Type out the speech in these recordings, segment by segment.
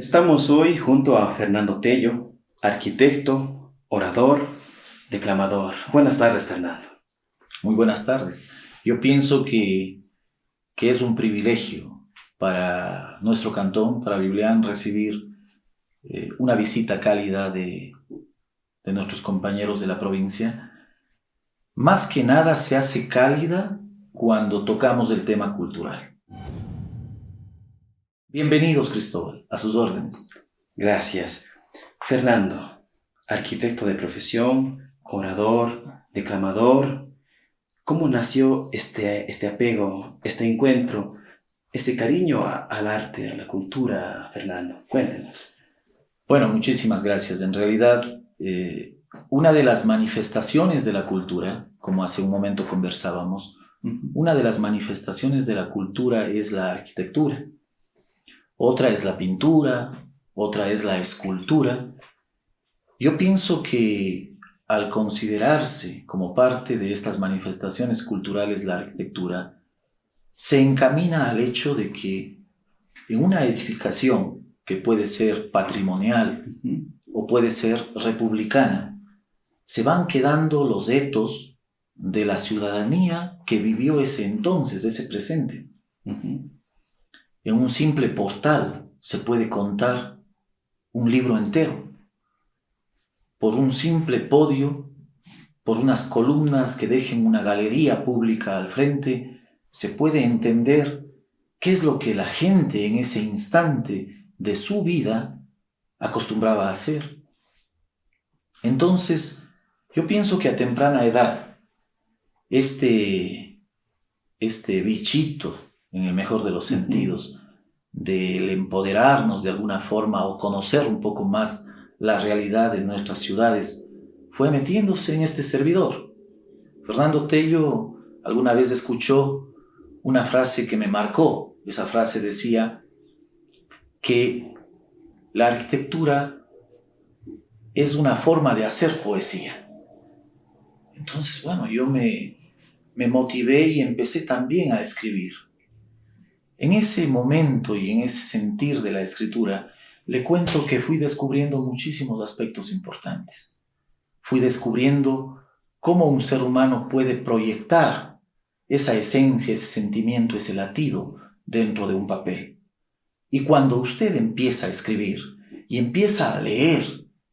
Estamos hoy junto a Fernando Tello, arquitecto, orador, declamador. Buenas tardes, Fernando. Muy buenas tardes. Yo pienso que, que es un privilegio para nuestro cantón, para Biblián, recibir eh, una visita cálida de, de nuestros compañeros de la provincia. Más que nada se hace cálida cuando tocamos el tema cultural. Bienvenidos, Cristóbal, a sus órdenes. Gracias. Fernando, arquitecto de profesión, orador, declamador, ¿cómo nació este, este apego, este encuentro, ese cariño al arte, a la cultura, Fernando? Cuéntenos. Bueno, muchísimas gracias. En realidad, eh, una de las manifestaciones de la cultura, como hace un momento conversábamos, una de las manifestaciones de la cultura es la arquitectura. Otra es la pintura, otra es la escultura. Yo pienso que al considerarse como parte de estas manifestaciones culturales la arquitectura, se encamina al hecho de que en una edificación que puede ser patrimonial o puede ser republicana, se van quedando los etos de la ciudadanía que vivió ese entonces, ese presente. En un simple portal se puede contar un libro entero. Por un simple podio, por unas columnas que dejen una galería pública al frente, se puede entender qué es lo que la gente en ese instante de su vida acostumbraba a hacer. Entonces, yo pienso que a temprana edad, este, este bichito, en el mejor de los sentidos, del empoderarnos de alguna forma o conocer un poco más la realidad de nuestras ciudades, fue metiéndose en este servidor. Fernando Tello alguna vez escuchó una frase que me marcó. Esa frase decía, que la arquitectura es una forma de hacer poesía. Entonces, bueno, yo me, me motivé y empecé también a escribir. En ese momento y en ese sentir de la escritura, le cuento que fui descubriendo muchísimos aspectos importantes. Fui descubriendo cómo un ser humano puede proyectar esa esencia, ese sentimiento, ese latido dentro de un papel. Y cuando usted empieza a escribir y empieza a leer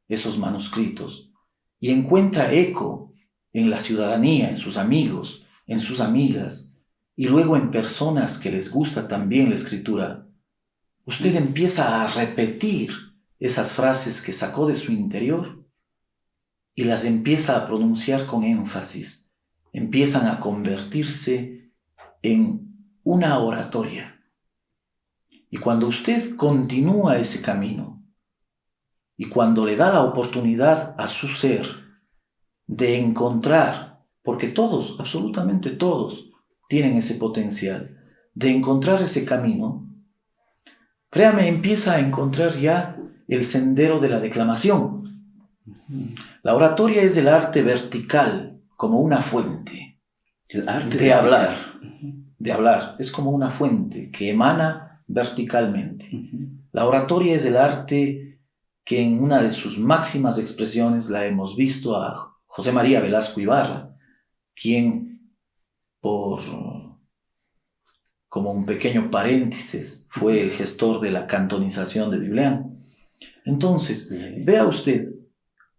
esos manuscritos y encuentra eco en la ciudadanía, en sus amigos, en sus amigas, y luego en personas que les gusta también la escritura, usted empieza a repetir esas frases que sacó de su interior y las empieza a pronunciar con énfasis, empiezan a convertirse en una oratoria. Y cuando usted continúa ese camino, y cuando le da la oportunidad a su ser de encontrar, porque todos, absolutamente todos, tienen ese potencial, de encontrar ese camino, créame, empieza a encontrar ya el sendero de la declamación. La oratoria es el arte vertical, como una fuente. El arte de hablar, de hablar, es como una fuente que emana verticalmente. La oratoria es el arte que en una de sus máximas expresiones la hemos visto a José María Velasco Ibarra, quien por como un pequeño paréntesis fue el gestor de la cantonización de Biblián. Entonces, vea usted,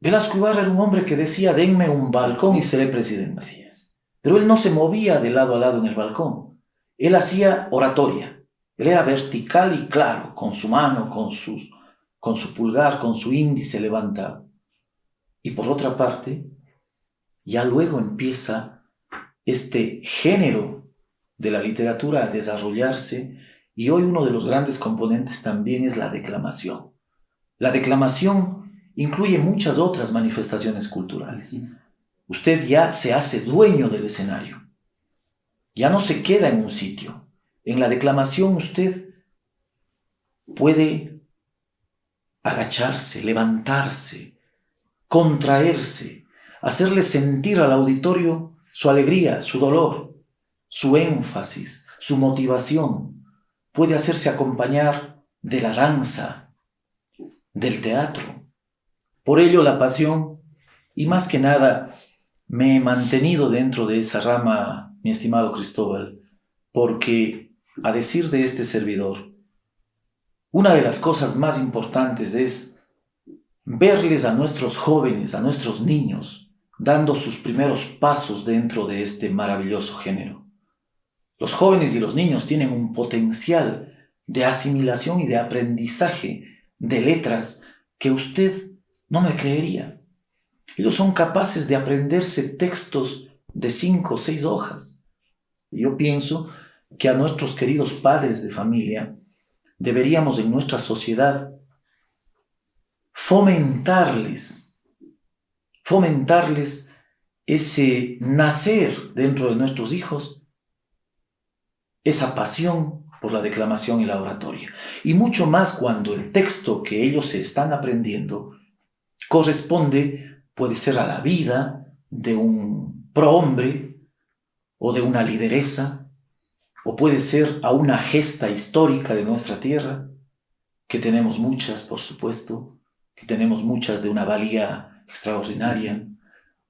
Velasco Ibarra era un hombre que decía, denme un balcón y seré presidente. Así es. Pero él no se movía de lado a lado en el balcón. Él hacía oratoria. Él era vertical y claro, con su mano, con, sus, con su pulgar, con su índice levantado. Y por otra parte, ya luego empieza este género de la literatura a desarrollarse y hoy uno de los grandes componentes también es la declamación. La declamación incluye muchas otras manifestaciones culturales. Usted ya se hace dueño del escenario. Ya no se queda en un sitio. En la declamación usted puede agacharse, levantarse, contraerse, hacerle sentir al auditorio su alegría, su dolor, su énfasis, su motivación. Puede hacerse acompañar de la danza, del teatro. Por ello la pasión y más que nada me he mantenido dentro de esa rama, mi estimado Cristóbal, porque a decir de este servidor, una de las cosas más importantes es verles a nuestros jóvenes, a nuestros niños, dando sus primeros pasos dentro de este maravilloso género. Los jóvenes y los niños tienen un potencial de asimilación y de aprendizaje de letras que usted no me creería. Ellos son capaces de aprenderse textos de cinco o seis hojas. Yo pienso que a nuestros queridos padres de familia deberíamos en nuestra sociedad fomentarles, fomentarles ese nacer dentro de nuestros hijos, esa pasión por la declamación y la oratoria. Y mucho más cuando el texto que ellos se están aprendiendo corresponde, puede ser a la vida de un prohombre o de una lideresa, o puede ser a una gesta histórica de nuestra tierra, que tenemos muchas, por supuesto, que tenemos muchas de una valía extraordinaria,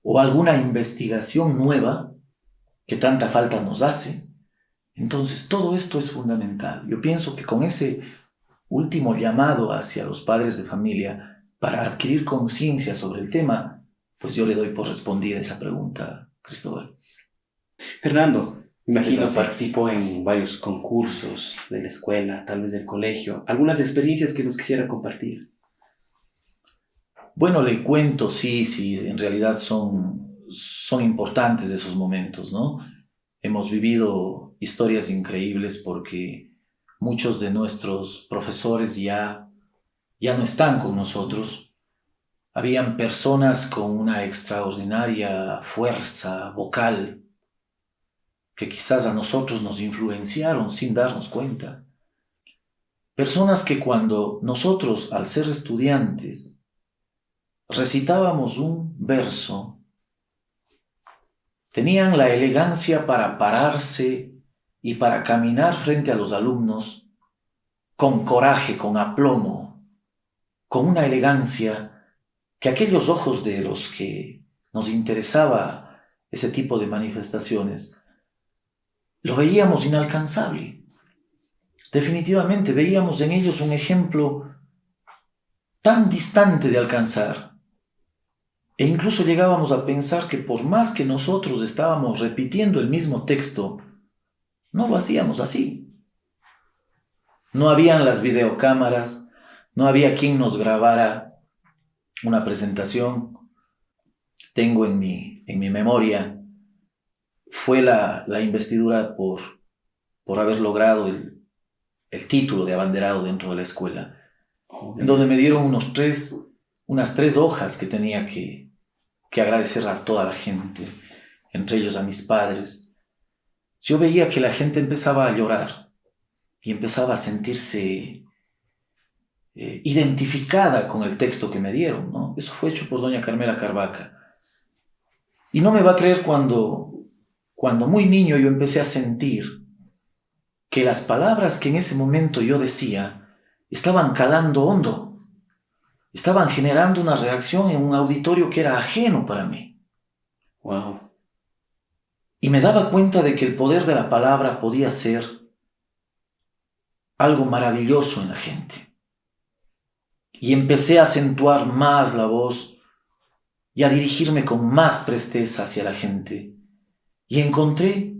o alguna investigación nueva que tanta falta nos hace, entonces, todo esto es fundamental. Yo pienso que con ese último llamado hacia los padres de familia para adquirir conciencia sobre el tema, pues yo le doy por respondida esa pregunta, Cristóbal. Fernando, imagino participó en varios concursos de la escuela, tal vez del colegio. ¿Algunas experiencias que nos quisiera compartir? Bueno, le cuento, sí, sí, en realidad son, son importantes esos momentos, ¿no? Hemos vivido historias increíbles porque muchos de nuestros profesores ya, ya no están con nosotros. Habían personas con una extraordinaria fuerza vocal que quizás a nosotros nos influenciaron sin darnos cuenta. Personas que cuando nosotros, al ser estudiantes, recitábamos un verso, Tenían la elegancia para pararse y para caminar frente a los alumnos con coraje, con aplomo, con una elegancia que aquellos ojos de los que nos interesaba ese tipo de manifestaciones, lo veíamos inalcanzable. Definitivamente veíamos en ellos un ejemplo tan distante de alcanzar e incluso llegábamos a pensar que por más que nosotros estábamos repitiendo el mismo texto, no lo hacíamos así. No habían las videocámaras, no había quien nos grabara una presentación. Tengo en mi, en mi memoria, fue la, investidura por, por haber logrado el, el título de abanderado dentro de la escuela, en donde me dieron unos tres, unas tres hojas que tenía que, que agradecer a toda la gente, entre ellos a mis padres. Yo veía que la gente empezaba a llorar y empezaba a sentirse eh, identificada con el texto que me dieron. Eso fue hecho por doña Carmela Carvaca. Y no me va a creer cuando, cuando muy niño yo empecé a sentir que las palabras que en ese momento yo decía estaban calando hondo estaban generando una reacción en un auditorio que era ajeno para mí. Wow. Y me daba cuenta de que el poder de la palabra podía ser algo maravilloso en la gente. Y empecé a acentuar más la voz y a dirigirme con más presteza hacia la gente. Y encontré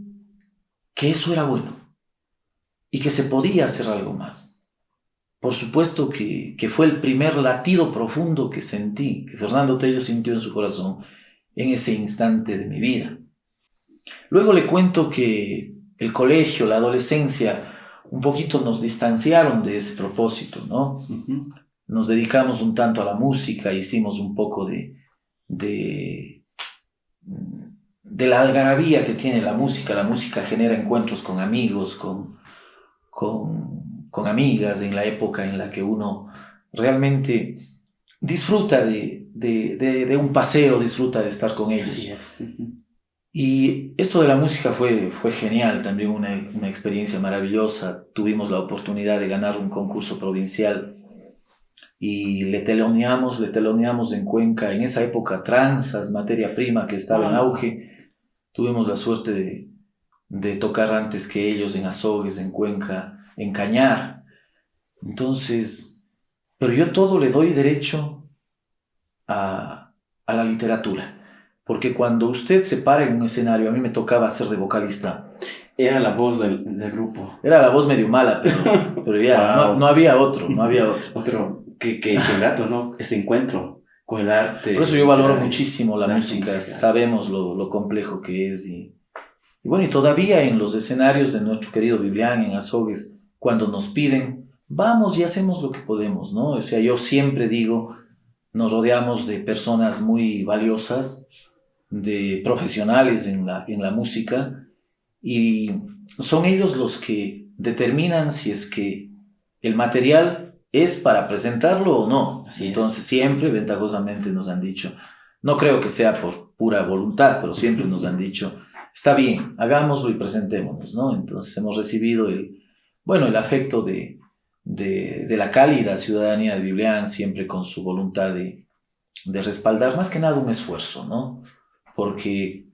que eso era bueno y que se podía hacer algo más. Por supuesto que, fue el primer latido profundo que sentí, que Fernando Tello sintió en su corazón en ese instante de mi vida. Luego le cuento que el colegio, la adolescencia, un poquito nos distanciaron de ese propósito, ¿no? Nos dedicamos un tanto a la música, hicimos un poco de, de, de la algarabía que tiene la música. La música genera encuentros con amigos, con, con con amigas en la época en la que uno realmente disfruta de, un paseo, disfruta de estar con ellos. Y esto de la música fue, fue genial, también una, una, experiencia maravillosa. Tuvimos la oportunidad de ganar un concurso provincial y le teloneamos, le teloneamos en Cuenca, en esa época tranzas, materia prima que estaba en auge. Tuvimos la suerte de, de tocar antes que ellos en Azogues, en Cuenca, en Cañar. Entonces, pero yo todo le doy derecho a, a la literatura. Porque cuando usted se para en un escenario, a mí me tocaba ser de vocalista. Era la voz del, del grupo. Era la voz medio mala, pero, pero ya, no, Wow. no había otro, no había otro. Pero qué, qué, qué grato, ¿no? Ese encuentro con el arte. Por eso yo valoro Ay, muchísimo la la música, música. sabemos lo, lo complejo que es. Y, y bueno, y todavía en los escenarios de nuestro querido Vivian, en Azogues, cuando nos piden, vamos y hacemos lo que podemos, ¿no? O sea, yo siempre digo, nos rodeamos de personas muy valiosas, de profesionales en la, en la música, y son ellos los que determinan si es que el material es para presentarlo o no. Así es. Entonces siempre ventajosamente nos han dicho, no creo que sea por pura voluntad, pero siempre nos han dicho, está bien, hagámoslo y presentémonos, ¿no? Entonces hemos recibido el, bueno, el afecto de, de, la cálida ciudadanía de Biblián, siempre con su voluntad de, de respaldar más que nada un esfuerzo, ¿no? Porque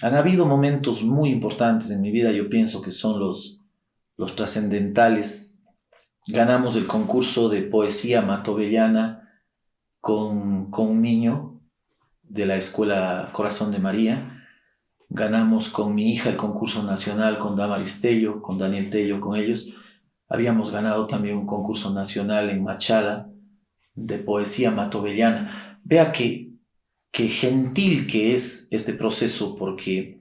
han habido momentos muy importantes en mi vida, yo pienso que son los, los trascendentales. Ganamos el concurso de poesía matovellana con, con un niño de la escuela Corazón de María. Ganamos con mi hija el concurso nacional con Damaris Tello, con Daniel Tello, con ellos. Habíamos ganado también un concurso nacional en Machala de poesía matovellana. Vea que, que gentil que es este proceso porque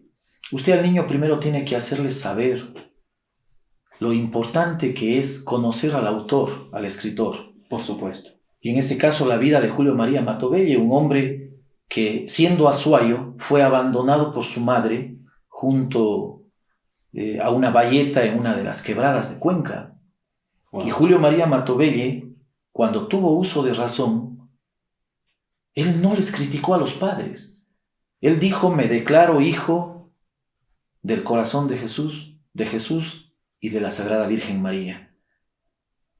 usted al niño primero tiene que hacerle saber lo importante que es conocer al autor, al escritor. Por supuesto. Y en este caso la vida de Julio María Matovelle, un hombre que siendo azuayo fue abandonado por su madre junto eh, a una valleta en una de las quebradas de Cuenca. Wow. Y Julio María Matovelle, cuando tuvo uso de razón, él no les criticó a los padres. Él dijo, me declaro hijo del corazón de Jesús, de Jesús y de la Sagrada Virgen María.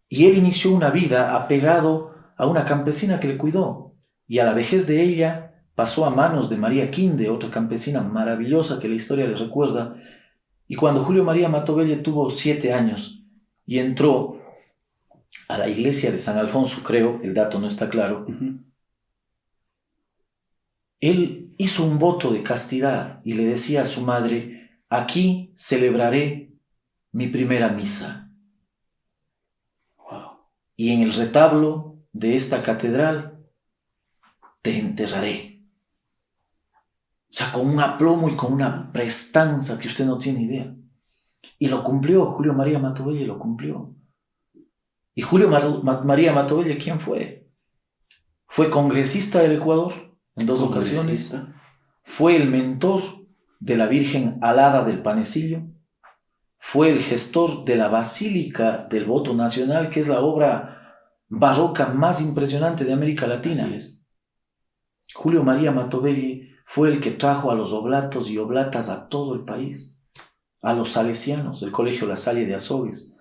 Y él inició una vida apegado a una campesina que le cuidó, y a la vejez de ella pasó a manos de María Quinde, otra campesina maravillosa que la historia le recuerda, y cuando Julio María Matovelle tuvo siete años y entró a la iglesia de San Alfonso, creo, el dato no está claro, él hizo un voto de castidad y le decía a su madre, aquí celebraré mi primera misa. Wow. y en el retablo de esta catedral te enterraré. O sea, con un aplomo y con una prestanza que usted no tiene idea. Y lo cumplió, Julio María Matovelle lo cumplió. ¿Y Julio Mar- Ma- María Matovelle quién fue? Fue congresista del Ecuador en dos ocasiones. Fue el mentor de la Virgen Alada del Panecillo. Fue el gestor de la Basílica del Voto Nacional, que es la obra barroca más impresionante de América Latina. Julio María Matovelle fue el que trajo a los oblatos y oblatas a todo el país, a los salesianos, el Colegio La Salle de Azogues,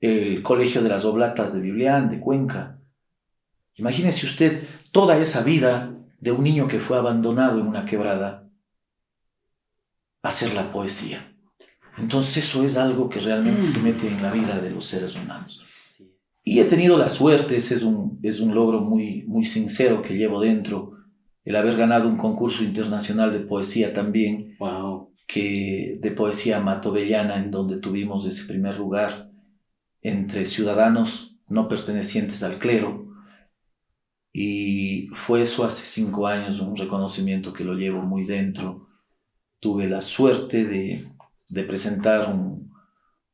el Colegio de las Oblatas de Biblián, de Cuenca. Imagínese usted toda esa vida de un niño que fue abandonado en una quebrada, hacer la poesía. Entonces eso es algo que realmente se mete en la vida de los seres humanos. Y he tenido la suerte, ese es un, es un logro muy, muy sincero que llevo dentro, el haber ganado un concurso internacional de poesía también, Wow. que de poesía matovellana, en donde tuvimos ese primer lugar entre ciudadanos no pertenecientes al clero. Y fue eso hace cinco años, un reconocimiento que lo llevo muy dentro. Tuve la suerte de, de presentar un,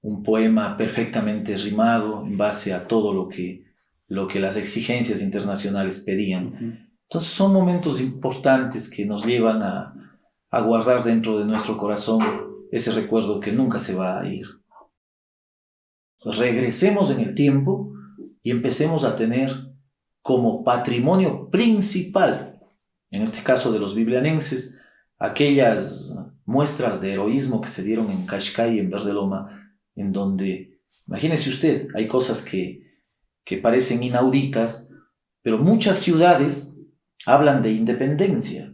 un poema perfectamente rimado en base a todo lo que, lo que las exigencias internacionales pedían. Entonces son momentos importantes que nos llevan a, guardar dentro de nuestro corazón ese recuerdo que nunca se va a ir. Regresemos en el tiempo y empecemos a tener como patrimonio principal, en este caso de los biblianenses, aquellas muestras de heroísmo que se dieron en Cascay y en Verde Loma, en donde, imagínese usted, hay cosas que, que parecen inauditas, pero muchas ciudades hablan de independencia.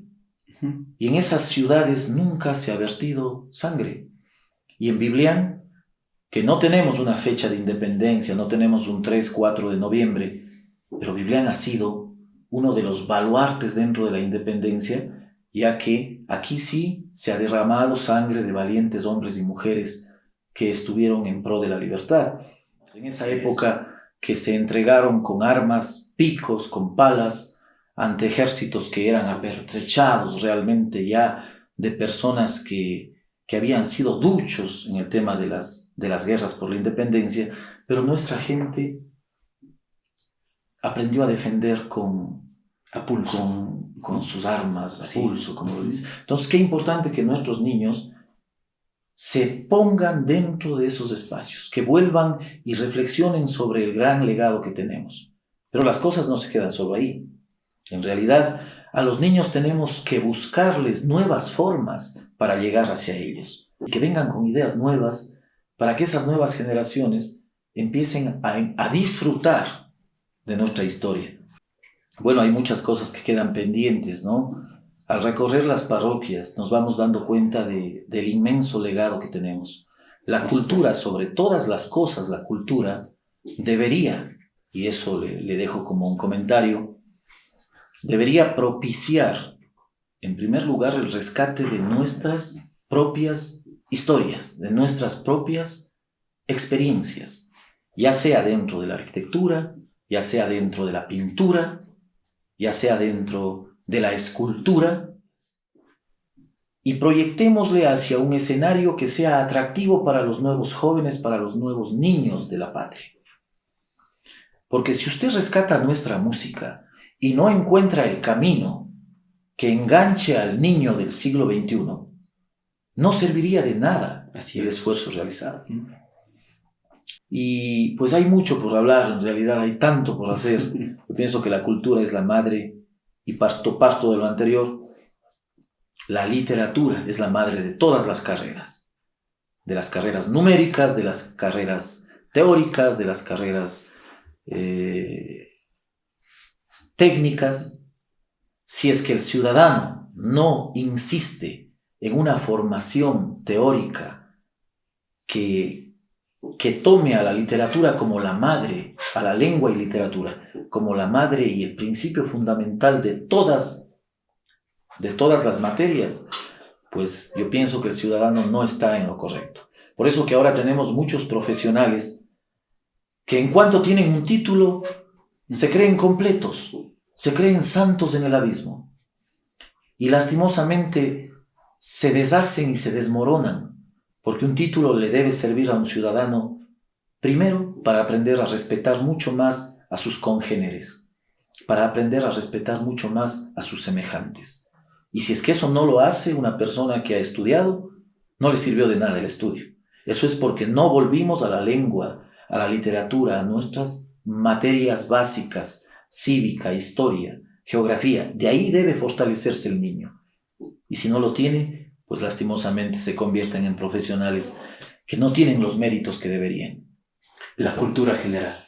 Y en esas ciudades nunca se ha vertido sangre. Y en Biblián, que no tenemos una fecha de independencia, no tenemos un 3, 4 de noviembre, pero Biblián ha sido uno de los baluartes dentro de la independencia, ya que aquí sí se ha derramado sangre de valientes hombres y mujeres que estuvieron en pro de la libertad. En esa época que se entregaron con armas, picos, con palas, ante ejércitos que eran apertrechados realmente ya de personas que, que habían sido duchos en el tema de las, de las guerras por la independencia, pero nuestra gente aprendió a defender con, a pulso. con, sus armas, a pulso, como lo dice. Entonces, qué importante que nuestros niños se pongan dentro de esos espacios, que vuelvan y reflexionen sobre el gran legado que tenemos. Pero las cosas no se quedan solo ahí. En realidad, a los niños tenemos que buscarles nuevas formas para llegar hacia ellos, y que vengan con ideas nuevas para que esas nuevas generaciones empiecen a, a disfrutar de nuestra historia. Bueno, hay muchas cosas que quedan pendientes, ¿no? Al recorrer las parroquias nos vamos dando cuenta de, del inmenso legado que tenemos. La cultura, sobre todas las cosas, la cultura debería, y eso le, le dejo como un comentario, debería propiciar, en primer lugar, el rescate de nuestras propias historias, de nuestras propias experiencias, ya sea dentro de la arquitectura, ya sea dentro de la pintura, ya sea dentro de la escultura, y proyectémosle hacia un escenario que sea atractivo para los nuevos jóvenes, para los nuevos niños de la patria. Porque si usted rescata nuestra música, y no encuentra el camino que enganche al niño del siglo XXI, no serviría de nada así el esfuerzo realizado. Y pues hay mucho por hablar, en realidad hay tanto por hacer. Yo pienso que la cultura es la madre y parto, parto de lo anterior. La literatura es la madre de todas las carreras, de las carreras numéricas, de las carreras teóricas, de las carreras eh, técnicas, si es que el ciudadano no insiste en una formación teórica que, que tome a la literatura como la madre, a la lengua y literatura, como la madre y el principio fundamental de todas, de todas las materias, pues yo pienso que el ciudadano no está en lo correcto. Por eso que ahora tenemos muchos profesionales que en cuanto tienen un título, se creen completos, se creen santos en el abismo y lastimosamente se deshacen y se desmoronan porque un título le debe servir a un ciudadano primero para aprender a respetar mucho más a sus congéneres, para aprender a respetar mucho más a sus semejantes. Y si es que eso no lo hace una persona que ha estudiado, no le sirvió de nada el estudio. Eso es porque no volvimos a la lengua, a la literatura, a nuestras materias básicas, cívica, historia, geografía. De ahí debe fortalecerse el niño. Y si no lo tiene, pues lastimosamente se convierten en profesionales que no tienen los méritos que deberían. La cultura general.